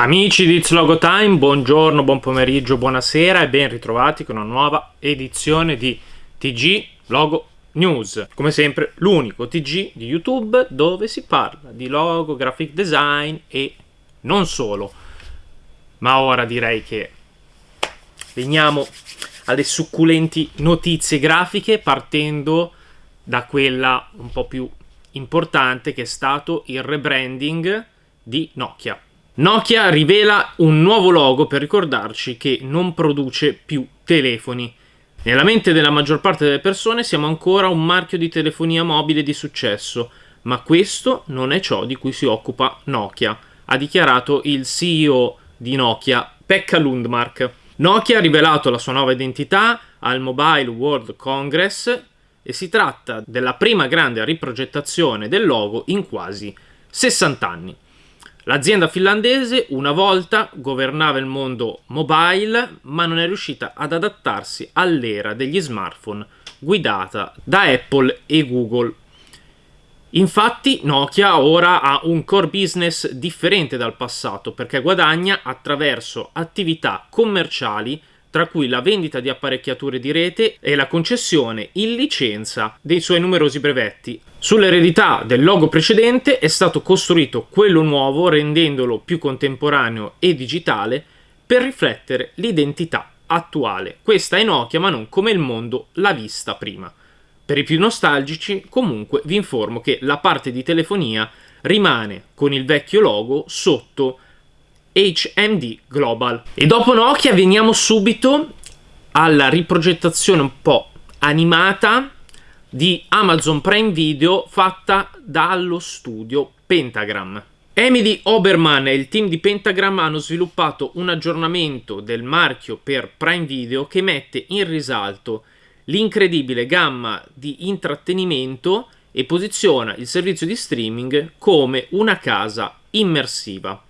Amici di It's Logo Time, buongiorno, buon pomeriggio, buonasera e ben ritrovati con una nuova edizione di TG Logo News. Come sempre, l'unico TG di YouTube dove si parla di logo, graphic design e non solo. Ma ora direi che veniamo alle succulenti notizie grafiche partendo da quella un po' più importante che è stato il rebranding di Nokia. Nokia rivela un nuovo logo per ricordarci che non produce più telefoni. Nella mente della maggior parte delle persone siamo ancora un marchio di telefonia mobile di successo, ma questo non è ciò di cui si occupa Nokia, ha dichiarato il CEO di Nokia, Pekka Lundmark. Nokia ha rivelato la sua nuova identità al Mobile World Congress e si tratta della prima grande riprogettazione del logo in quasi 60 anni. L'azienda finlandese una volta governava il mondo mobile, ma non è riuscita ad adattarsi all'era degli smartphone guidata da Apple e Google. Infatti Nokia ora ha un core business differente dal passato perché guadagna attraverso attività commerciali tra cui la vendita di apparecchiature di rete e la concessione in licenza dei suoi numerosi brevetti. Sull'eredità del logo precedente è stato costruito quello nuovo rendendolo più contemporaneo e digitale per riflettere l'identità attuale. Questa è Nokia ma non come il mondo l'ha vista prima. Per i più nostalgici comunque vi informo che la parte di telefonia rimane con il vecchio logo sotto HMD Global. E dopo Nokia veniamo subito alla riprogettazione un po' animata di Amazon Prime Video fatta dallo studio Pentagram. Emily Oberman e il team di Pentagram hanno sviluppato un aggiornamento del marchio per Prime Video che mette in risalto l'incredibile gamma di intrattenimento e posiziona il servizio di streaming come una casa immersiva.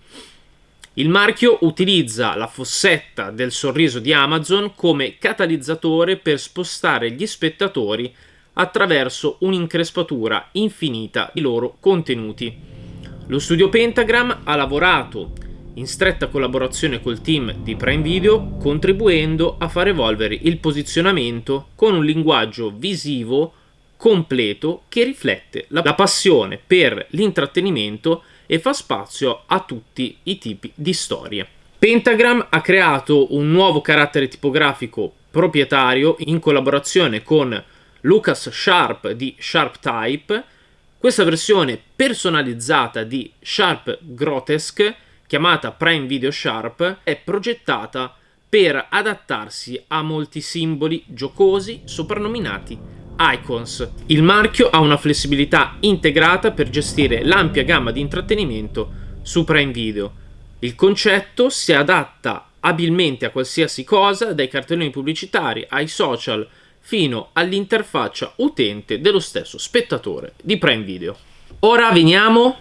Il marchio utilizza la fossetta del sorriso di Amazon come catalizzatore per spostare gli spettatori attraverso un'increspatura infinita di loro contenuti. Lo studio Pentagram ha lavorato in stretta collaborazione col team di Prime Video, contribuendo a far evolvere il posizionamento con un linguaggio visivo completo che riflette la passione per l'intrattenimento e fa spazio a tutti i tipi di storie. Pentagram ha creato un nuovo carattere tipografico proprietario in collaborazione con Lucas Sharp di Sharp Type. Questa versione personalizzata di Sharp Grotesque, chiamata Prime Video Sharp, è progettata per adattarsi a molti simboli giocosi soprannominati Icons. Il marchio ha una flessibilità integrata per gestire l'ampia gamma di intrattenimento su Prime Video. Il concetto si adatta abilmente a qualsiasi cosa, dai cartelloni pubblicitari ai social, fino all'interfaccia utente dello stesso spettatore di Prime Video. Ora veniamo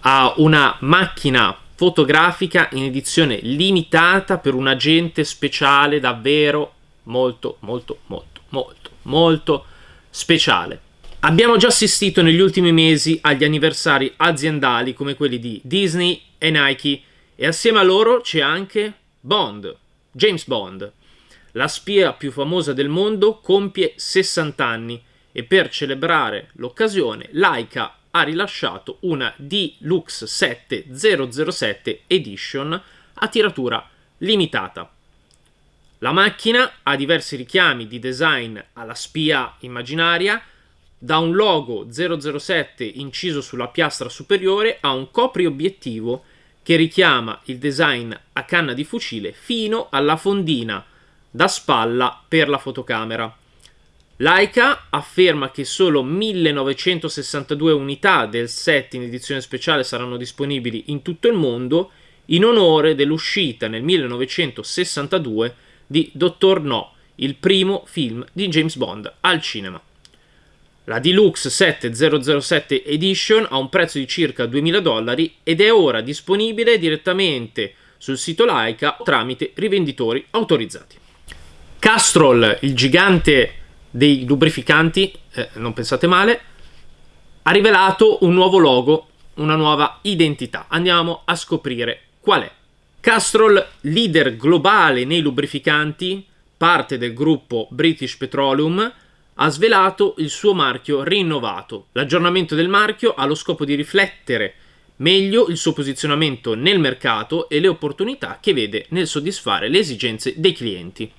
a una macchina fotografica in edizione limitata per un agente speciale davvero molto molto molto molto molto speciale. Abbiamo già assistito negli ultimi mesi agli anniversari aziendali come quelli di Disney e Nike e assieme a loro c'è anche Bond, James Bond. La spia più famosa del mondo compie 60 anni e per celebrare l'occasione Laika ha rilasciato una Deluxe 7007 Edition a tiratura limitata. La macchina ha diversi richiami di design alla spia immaginaria, da un logo 007 inciso sulla piastra superiore a un copriobiettivo che richiama il design a canna di fucile fino alla fondina da spalla per la fotocamera. Leica afferma che solo 1962 unità del set in edizione speciale saranno disponibili in tutto il mondo in onore dell'uscita nel 1962 di Dottor No, il primo film di James Bond al cinema. La Deluxe 7007 Edition ha un prezzo di circa 2000 dollari ed è ora disponibile direttamente sul sito Laika tramite rivenditori autorizzati. Castrol, il gigante dei lubrificanti, eh, non pensate male, ha rivelato un nuovo logo, una nuova identità. Andiamo a scoprire qual è. Castrol, leader globale nei lubrificanti, parte del gruppo British Petroleum, ha svelato il suo marchio rinnovato. L'aggiornamento del marchio ha lo scopo di riflettere meglio il suo posizionamento nel mercato e le opportunità che vede nel soddisfare le esigenze dei clienti.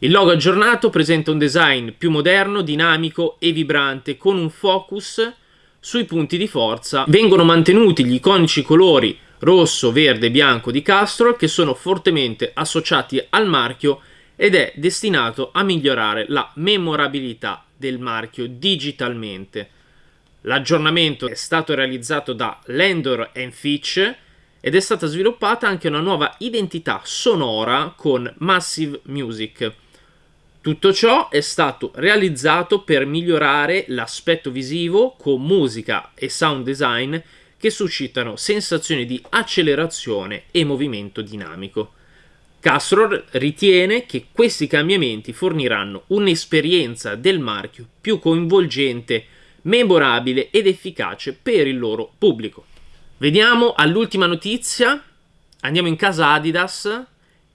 Il logo aggiornato presenta un design più moderno, dinamico e vibrante con un focus sui punti di forza. Vengono mantenuti gli iconici colori rosso, verde e bianco di Castrol che sono fortemente associati al marchio ed è destinato a migliorare la memorabilità del marchio digitalmente. L'aggiornamento è stato realizzato da Landor Fitch ed è stata sviluppata anche una nuova identità sonora con Massive Music. Tutto ciò è stato realizzato per migliorare l'aspetto visivo con musica e sound design che suscitano sensazioni di accelerazione e movimento dinamico. Castrol ritiene che questi cambiamenti forniranno un'esperienza del marchio più coinvolgente, memorabile ed efficace per il loro pubblico. Vediamo all'ultima notizia, andiamo in casa Adidas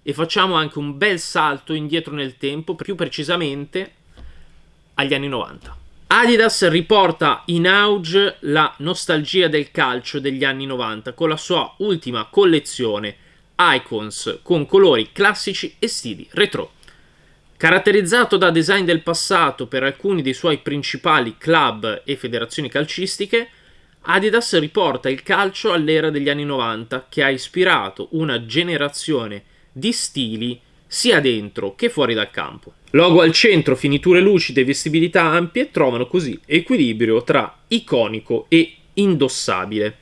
e facciamo anche un bel salto indietro nel tempo, più precisamente agli anni 90. Adidas riporta in auge la nostalgia del calcio degli anni 90 con la sua ultima collezione Icons con colori classici e stili retro. Caratterizzato da design del passato per alcuni dei suoi principali club e federazioni calcistiche, Adidas riporta il calcio all'era degli anni 90 che ha ispirato una generazione di stili sia dentro che fuori dal campo. Logo al centro, finiture lucide e vestibilità ampie trovano così equilibrio tra iconico e indossabile.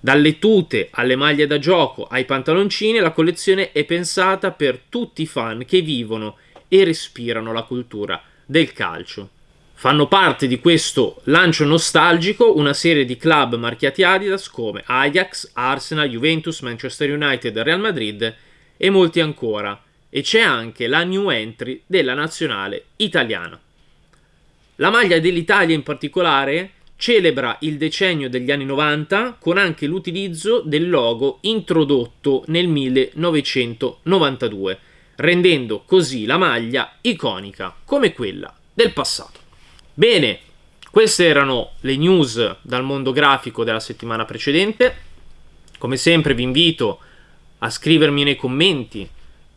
Dalle tute alle maglie da gioco ai pantaloncini, la collezione è pensata per tutti i fan che vivono e respirano la cultura del calcio. Fanno parte di questo lancio nostalgico una serie di club marchiati Adidas come Ajax, Arsenal, Juventus, Manchester United, Real Madrid e molti ancora. E c'è anche la new entry della nazionale italiana. La maglia dell'Italia in particolare celebra il decennio degli anni 90 con anche l'utilizzo del logo introdotto nel 1992 rendendo così la maglia iconica come quella del passato. Bene, queste erano le news dal mondo grafico della settimana precedente. Come sempre vi invito a scrivermi nei commenti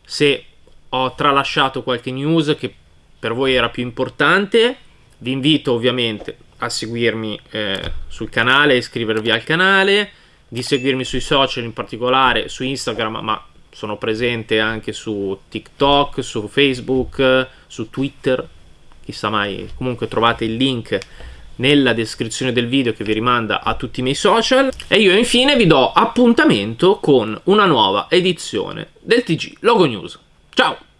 se ho tralasciato qualche news che per voi era più importante. Vi invito ovviamente a seguirmi eh, sul canale, iscrivervi al canale, di seguirmi sui social, in particolare su Instagram, ma sono presente anche su TikTok, su Facebook, su Twitter, chissà mai, comunque trovate il link nella descrizione del video che vi rimanda a tutti i miei social e io infine vi do appuntamento con una nuova edizione del TG Logo News. Ciao!